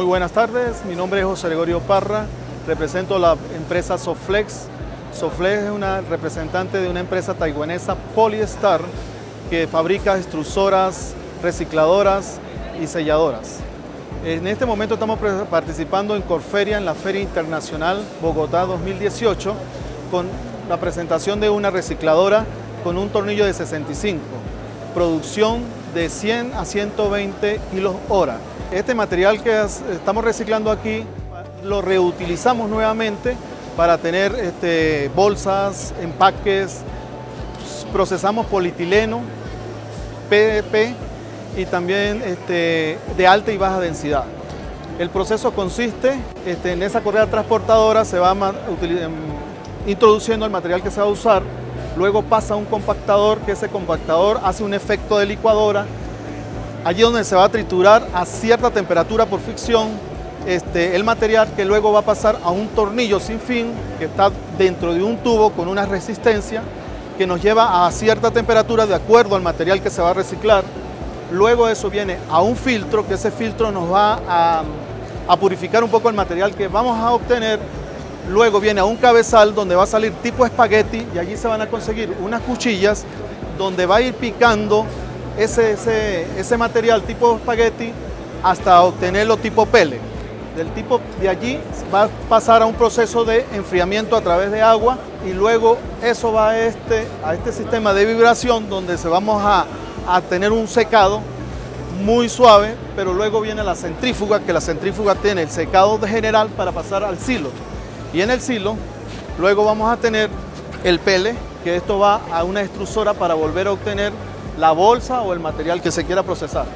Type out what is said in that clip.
Muy buenas tardes, mi nombre es José Gregorio Parra, represento la empresa Soflex. Soflex es una representante de una empresa taiwanesa Polystar que fabrica extrusoras, recicladoras y selladoras. En este momento estamos participando en Corferia, en la Feria Internacional Bogotá 2018, con la presentación de una recicladora con un tornillo de 65, producción de 100 a 120 kilos hora. Este material que estamos reciclando aquí lo reutilizamos nuevamente para tener este, bolsas, empaques, procesamos polietileno, PDP y también este, de alta y baja densidad. El proceso consiste este, en esa correa transportadora, se va em, introduciendo el material que se va a usar, luego pasa a un compactador, que ese compactador hace un efecto de licuadora, allí donde se va a triturar a cierta temperatura por fricción este, el material que luego va a pasar a un tornillo sin fin que está dentro de un tubo con una resistencia que nos lleva a cierta temperatura de acuerdo al material que se va a reciclar. Luego eso viene a un filtro, que ese filtro nos va a, a purificar un poco el material que vamos a obtener. Luego viene a un cabezal donde va a salir tipo espagueti y allí se van a conseguir unas cuchillas donde va a ir picando ese, ese, material tipo espagueti hasta obtenerlo tipo pele. Del tipo de allí va a pasar a un proceso de enfriamiento a través de agua y luego eso va a este, a este sistema de vibración donde se vamos a, a tener un secado muy suave, pero luego viene la centrífuga, que la centrífuga tiene el secado de general para pasar al silo. Y en el silo, luego vamos a tener el pele, que esto va a una extrusora para volver a obtener la bolsa o el material que se quiera procesar.